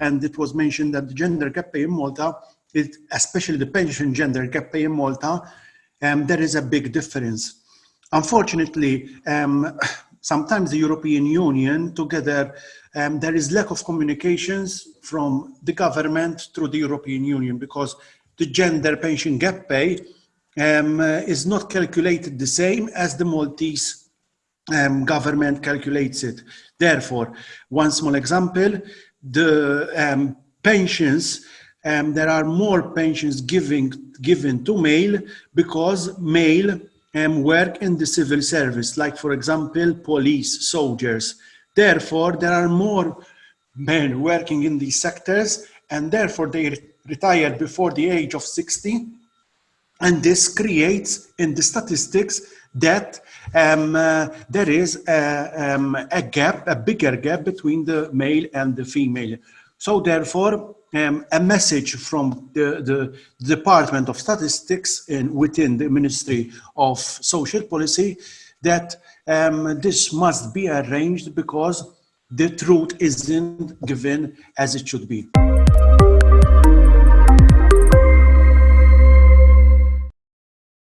and it was mentioned that the gender gap pay in Malta, it, especially the pension gender gap pay in Malta, um, there is a big difference. Unfortunately, um, sometimes the European Union together, um, there is lack of communications from the government through the European Union because the gender pension gap pay um, uh, is not calculated the same as the Maltese um, government calculates it. Therefore, one small example, the um, pensions, um, there are more pensions giving, given to male because male um, work in the civil service, like for example, police, soldiers. Therefore, there are more men working in these sectors and therefore they retire before the age of 60. And this creates in the statistics that um, uh, there is a, um, a, gap, a bigger gap between the male and the female. So therefore, um, a message from the, the, Department of Statistics in, within the Ministry of Social Policy that um, this must be arranged because the truth isn't given as it should be.